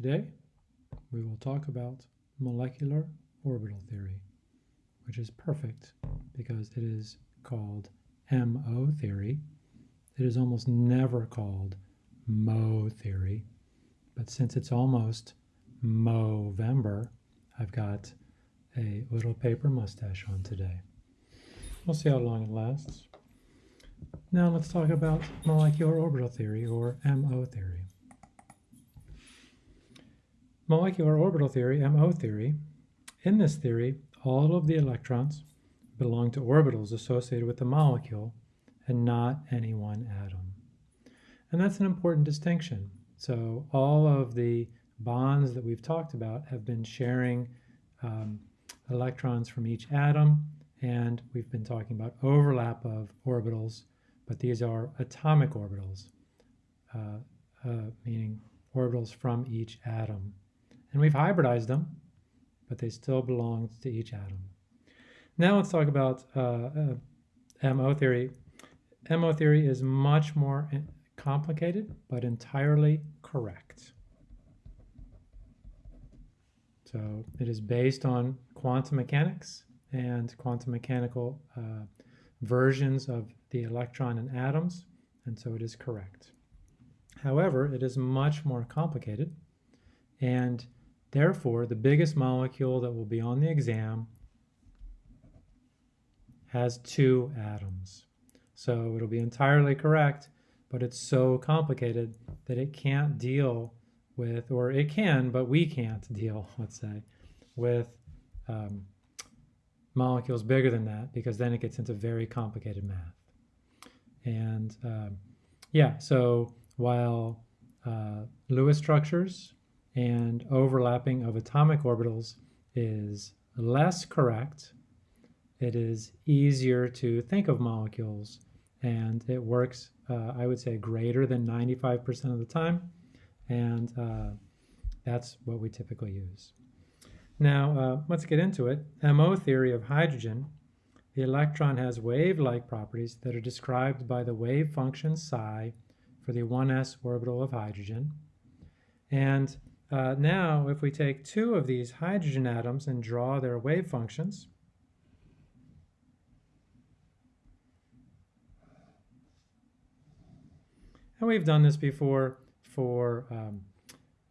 Today, we will talk about molecular orbital theory, which is perfect because it is called MO theory. It is almost never called MO theory, but since it's almost Movember, I've got a little paper mustache on today. We'll see how long it lasts. Now let's talk about molecular orbital theory, or MO theory. Molecular orbital theory, MO theory. In this theory, all of the electrons belong to orbitals associated with the molecule and not any one atom. And that's an important distinction. So all of the bonds that we've talked about have been sharing um, electrons from each atom, and we've been talking about overlap of orbitals, but these are atomic orbitals, uh, uh, meaning orbitals from each atom. And we've hybridized them, but they still belong to each atom. Now let's talk about uh, uh MO theory. MO theory is much more complicated, but entirely correct. So it is based on quantum mechanics and quantum mechanical uh, versions of the electron and atoms, and so it is correct. However, it is much more complicated, and therefore the biggest molecule that will be on the exam has two atoms. So it'll be entirely correct, but it's so complicated that it can't deal with, or it can, but we can't deal, let's say, with um, molecules bigger than that because then it gets into very complicated math. And um, yeah, so while uh, Lewis structures and overlapping of atomic orbitals is less correct, it is easier to think of molecules and it works, uh, I would say, greater than 95% of the time. And uh, that's what we typically use. Now, uh, let's get into it. MO theory of hydrogen, the electron has wave-like properties that are described by the wave function psi for the 1s orbital of hydrogen. And uh, now, if we take two of these hydrogen atoms and draw their wave functions, And we've done this before for um,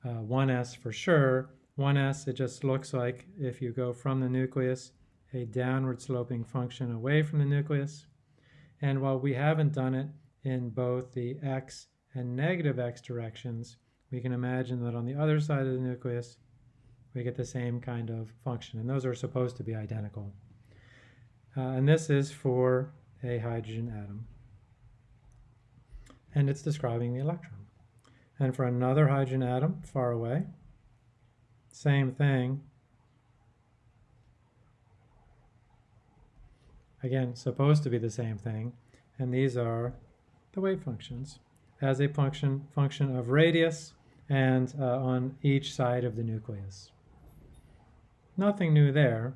uh, 1s for sure. 1s, it just looks like if you go from the nucleus, a downward sloping function away from the nucleus. And while we haven't done it in both the x and negative x directions, we can imagine that on the other side of the nucleus, we get the same kind of function. And those are supposed to be identical. Uh, and this is for a hydrogen atom and it's describing the electron. And for another hydrogen atom far away, same thing. Again, supposed to be the same thing. And these are the wave functions as a function, function of radius and uh, on each side of the nucleus. Nothing new there.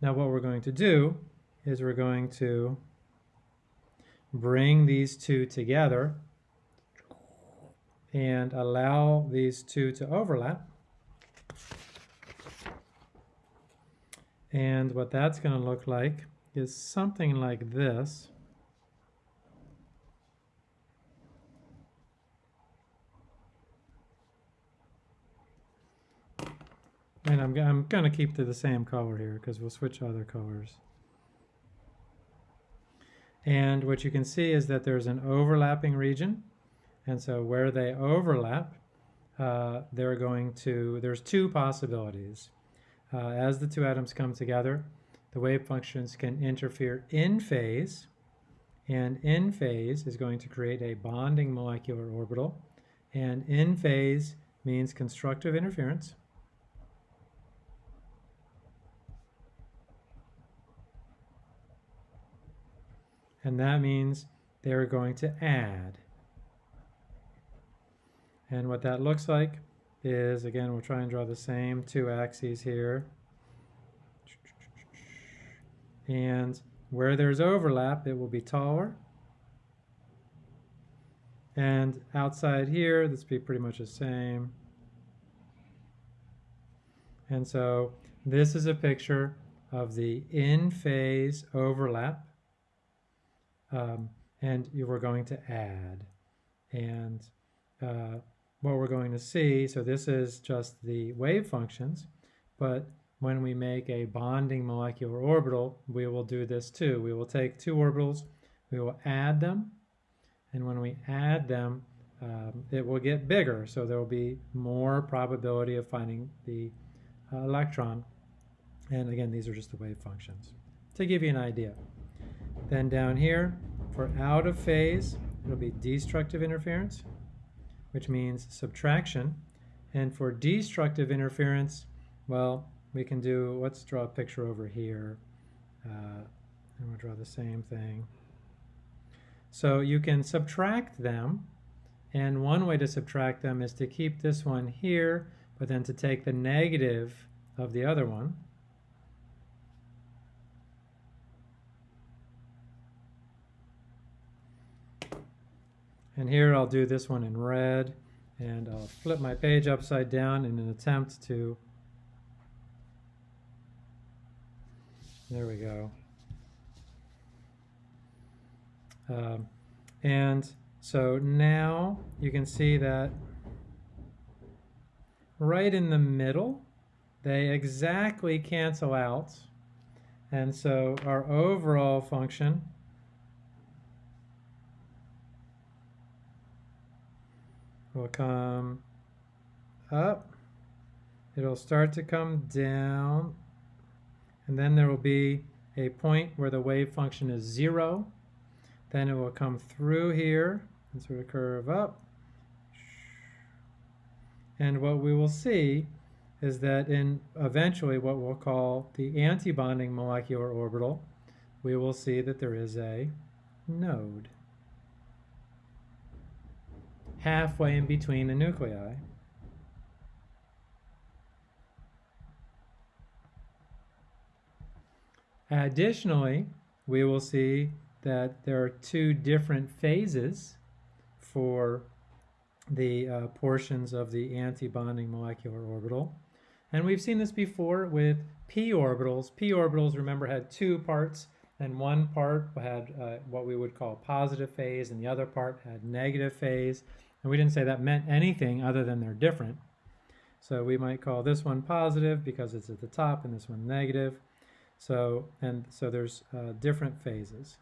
Now what we're going to do is we're going to bring these two together and allow these two to overlap. And what that's going to look like is something like this. And I'm, I'm going to keep to the same color here because we'll switch other colors. And what you can see is that there's an overlapping region and so where they overlap, uh, they're going to, there's two possibilities. Uh, as the two atoms come together, the wave functions can interfere in phase, and in phase is going to create a bonding molecular orbital, and in phase means constructive interference. And that means they're going to add. And what that looks like is, again, we'll try and draw the same two axes here. And where there's overlap, it will be taller. And outside here, this be pretty much the same. And so this is a picture of the in-phase overlap. Um, and you were going to add. And uh, what we're going to see, so this is just the wave functions, but when we make a bonding molecular orbital, we will do this too. We will take two orbitals, we will add them, and when we add them, um, it will get bigger, so there will be more probability of finding the uh, electron. And again, these are just the wave functions to give you an idea. Then down here, for out of phase, it'll be destructive interference, which means subtraction. And for destructive interference, well, we can do, let's draw a picture over here. Uh, and we'll draw the same thing. So you can subtract them. And one way to subtract them is to keep this one here, but then to take the negative of the other one. And here I'll do this one in red and I'll flip my page upside down in an attempt to, there we go. Um, and so now you can see that right in the middle, they exactly cancel out. And so our overall function will come up. It'll start to come down. And then there will be a point where the wave function is zero. Then it will come through here and sort of curve up. And what we will see is that in eventually what we'll call the antibonding molecular orbital, we will see that there is a node halfway in between the nuclei. Additionally, we will see that there are two different phases for the uh, portions of the antibonding molecular orbital. And we've seen this before with p orbitals. p orbitals, remember, had two parts, and one part had uh, what we would call positive phase, and the other part had negative phase. And we didn't say that meant anything other than they're different. So we might call this one positive because it's at the top and this one negative. So, and so there's uh, different phases.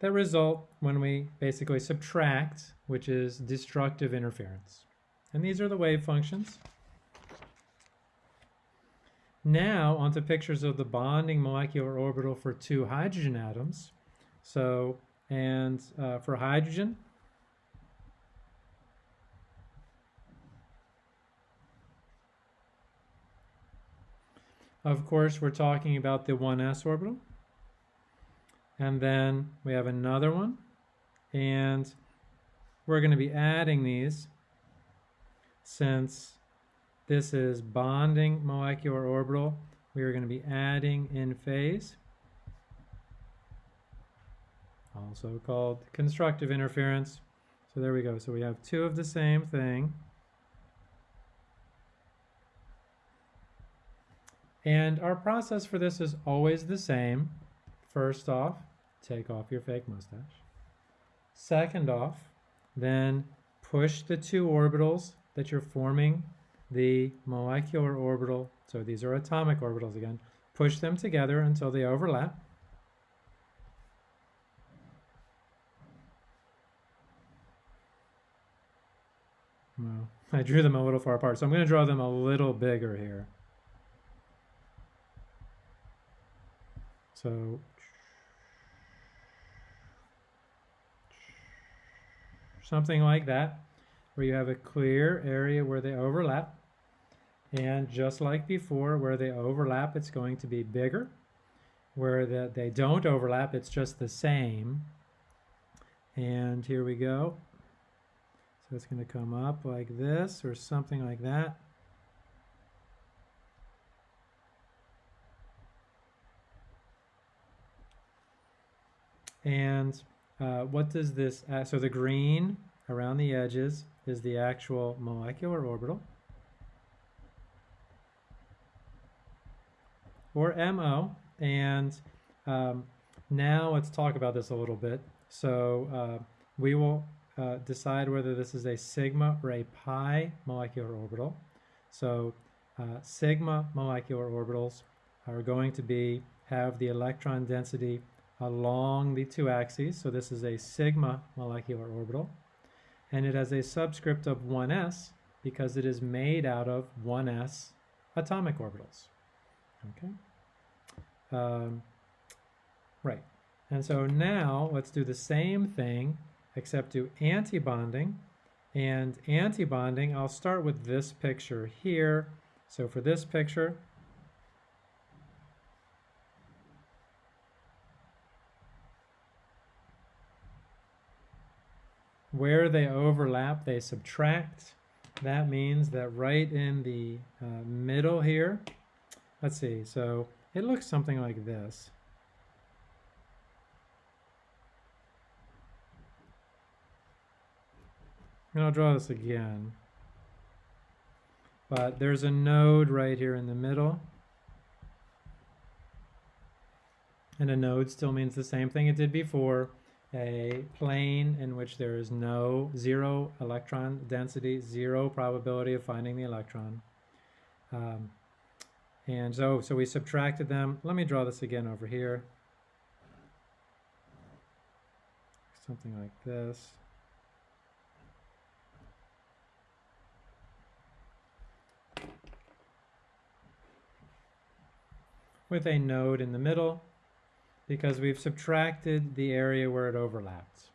that result when we basically subtract, which is destructive interference. And these are the wave functions. Now onto pictures of the bonding molecular orbital for two hydrogen atoms. So, and uh, for hydrogen, of course, we're talking about the 1s orbital. And then we have another one. And we're going to be adding these since this is bonding molecular orbital. We are going to be adding in phase also called constructive interference. So there we go. So we have two of the same thing. And our process for this is always the same. First off, take off your fake mustache. Second off, then push the two orbitals that you're forming the molecular orbital, so these are atomic orbitals again, push them together until they overlap. Well, I drew them a little far apart, so I'm going to draw them a little bigger here. So something like that, where you have a clear area where they overlap. And just like before, where they overlap, it's going to be bigger. Where the, they don't overlap, it's just the same. And here we go. So it's going to come up like this or something like that. And uh, what does this, uh, so the green around the edges is the actual molecular orbital, or MO. And um, now let's talk about this a little bit. So uh, we will uh, decide whether this is a sigma or a pi molecular orbital. So uh, sigma molecular orbitals are going to be have the electron density along the two axes. So this is a sigma molecular orbital. And it has a subscript of 1s because it is made out of 1s atomic orbitals. Okay. Um, right. And so now let's do the same thing except do antibonding. And antibonding, I'll start with this picture here. So for this picture, where they overlap, they subtract. That means that right in the uh, middle here, let's see, so it looks something like this. And I'll draw this again. But there's a node right here in the middle. And a node still means the same thing it did before. A plane in which there is no zero electron density, zero probability of finding the electron. Um, and so, so we subtracted them. Let me draw this again over here. Something like this. With a node in the middle because we've subtracted the area where it overlaps.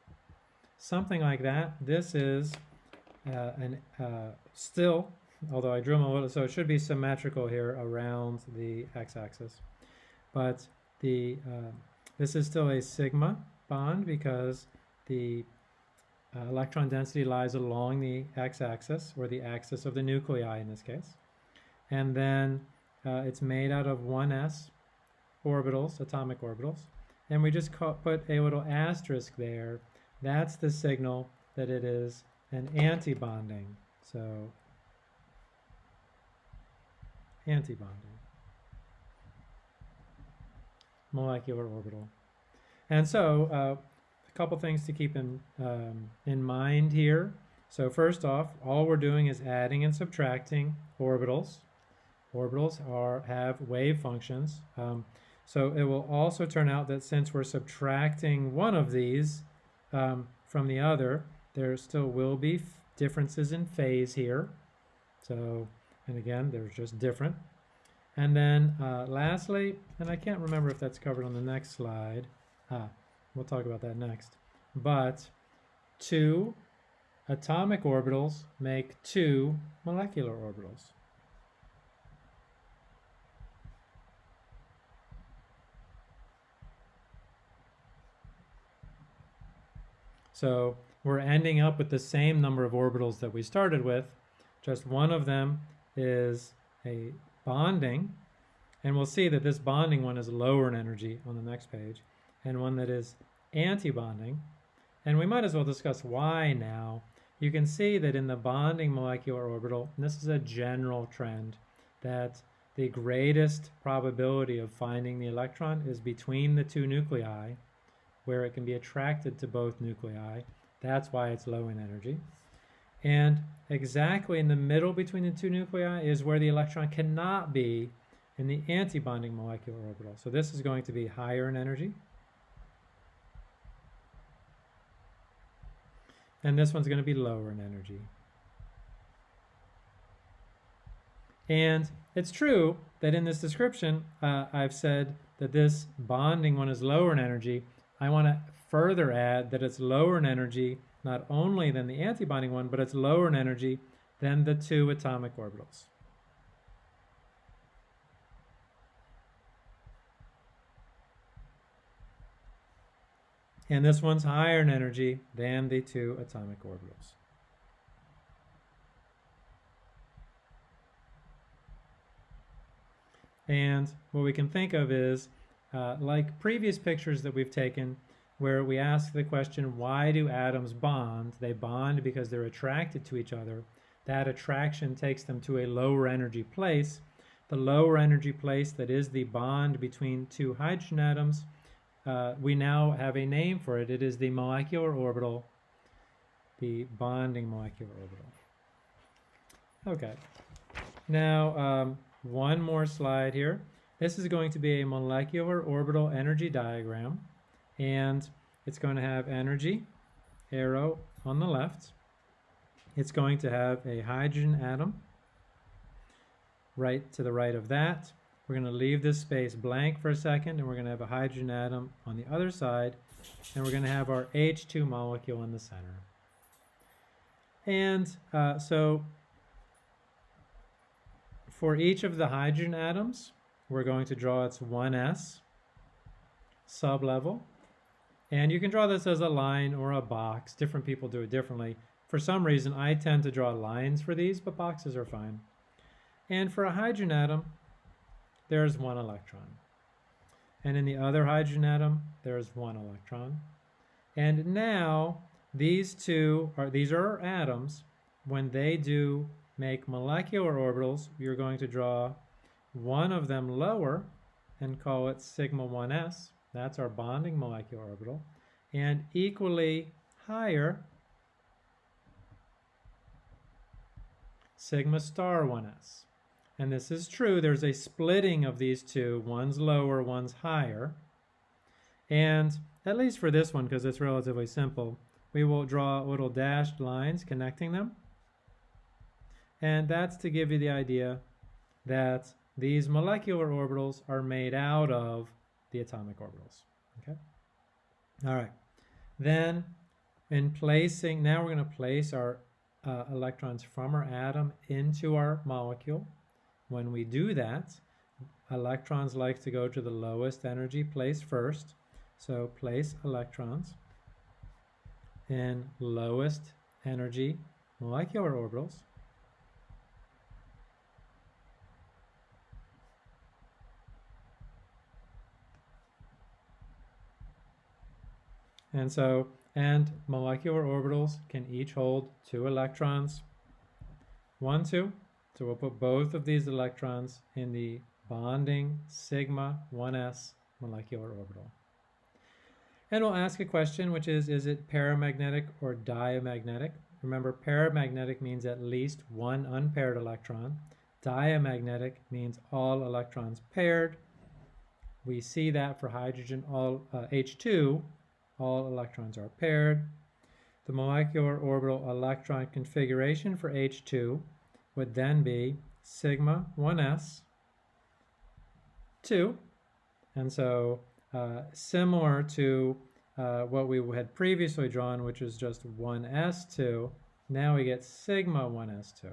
Something like that. This is uh, an uh, still, although I drew them a little, so it should be symmetrical here around the x-axis. But the uh, this is still a sigma bond because the uh, electron density lies along the x-axis, or the axis of the nuclei in this case. And then uh, it's made out of 1s orbitals, atomic orbitals. And we just put a little asterisk there. That's the signal that it is an antibonding. So antibonding. Molecular orbital. And so uh, a couple things to keep in, um, in mind here. So first off, all we're doing is adding and subtracting orbitals. Orbitals are have wave functions. Um, so it will also turn out that since we're subtracting one of these um, from the other, there still will be differences in phase here. So, and again, they're just different. And then uh, lastly, and I can't remember if that's covered on the next slide. Ah, we'll talk about that next. But two atomic orbitals make two molecular orbitals. So we're ending up with the same number of orbitals that we started with. Just one of them is a bonding. And we'll see that this bonding one is lower in energy on the next page, and one that is anti-bonding. And we might as well discuss why now. You can see that in the bonding molecular orbital, this is a general trend, that the greatest probability of finding the electron is between the two nuclei, where it can be attracted to both nuclei. That's why it's low in energy. And exactly in the middle between the two nuclei is where the electron cannot be in the antibonding molecular orbital. So this is going to be higher in energy. And this one's going to be lower in energy. And it's true that in this description, uh, I've said that this bonding one is lower in energy, I want to further add that it's lower in energy not only than the antibonding one, but it's lower in energy than the two atomic orbitals. And this one's higher in energy than the two atomic orbitals. And what we can think of is uh, like previous pictures that we've taken, where we ask the question, why do atoms bond? They bond because they're attracted to each other. That attraction takes them to a lower energy place. The lower energy place that is the bond between two hydrogen atoms, uh, we now have a name for it. It is the molecular orbital, the bonding molecular orbital. Okay, now um, one more slide here. This is going to be a molecular orbital energy diagram and it's going to have energy arrow on the left. It's going to have a hydrogen atom right to the right of that. We're going to leave this space blank for a second and we're going to have a hydrogen atom on the other side and we're going to have our H2 molecule in the center. And uh, so for each of the hydrogen atoms, we're going to draw its 1s sublevel and you can draw this as a line or a box. Different people do it differently. For some reason, I tend to draw lines for these, but boxes are fine. And for a hydrogen atom, there's one electron. And in the other hydrogen atom, there's one electron. And now, these two are, these are atoms. When they do make molecular orbitals, you're going to draw one of them lower and call it sigma 1s that's our bonding molecular orbital. And equally higher, sigma star 1s. And this is true. There's a splitting of these two. One's lower, one's higher. And at least for this one, because it's relatively simple, we will draw little dashed lines connecting them. And that's to give you the idea that these molecular orbitals are made out of the atomic orbitals. Okay. All right. Then in placing, now we're going to place our uh, electrons from our atom into our molecule. When we do that, electrons like to go to the lowest energy place first. So place electrons in lowest energy molecular orbitals. And so, and molecular orbitals can each hold two electrons. One, two. So we'll put both of these electrons in the bonding sigma 1s molecular orbital. And we'll ask a question, which is, is it paramagnetic or diamagnetic? Remember, paramagnetic means at least one unpaired electron. Diamagnetic means all electrons paired. We see that for hydrogen, all uh, H2, all electrons are paired. The molecular orbital electron configuration for H2 would then be sigma 1s 2. And so uh, similar to uh, what we had previously drawn, which is just 1s2, now we get sigma 1s2.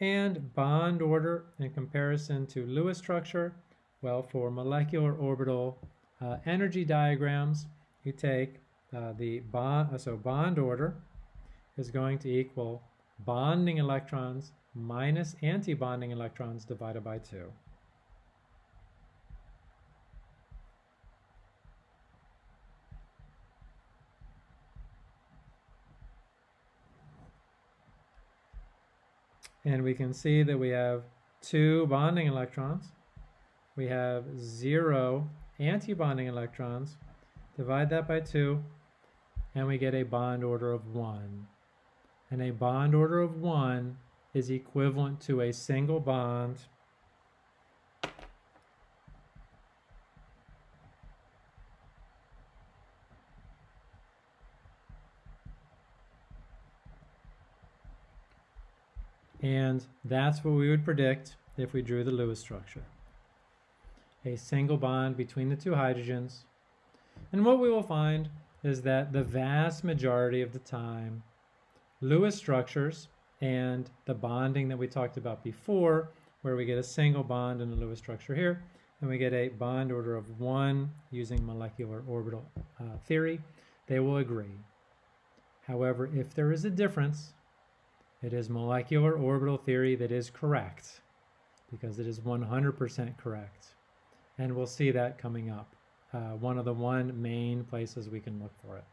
And bond order in comparison to Lewis structure, well, for molecular orbital uh, energy diagrams, you take uh, the bond, so bond order is going to equal bonding electrons minus anti-bonding electrons divided by 2. And we can see that we have two bonding electrons. We have zero antibonding electrons, divide that by 2, and we get a bond order of 1. And a bond order of 1 is equivalent to a single bond And that's what we would predict if we drew the Lewis structure a single bond between the two hydrogens. And what we will find is that the vast majority of the time, Lewis structures and the bonding that we talked about before, where we get a single bond in the Lewis structure here, and we get a bond order of one using molecular orbital uh, theory, they will agree. However, if there is a difference, it is molecular orbital theory that is correct because it is 100% correct and we'll see that coming up. uh, one of the one main places we can look for it.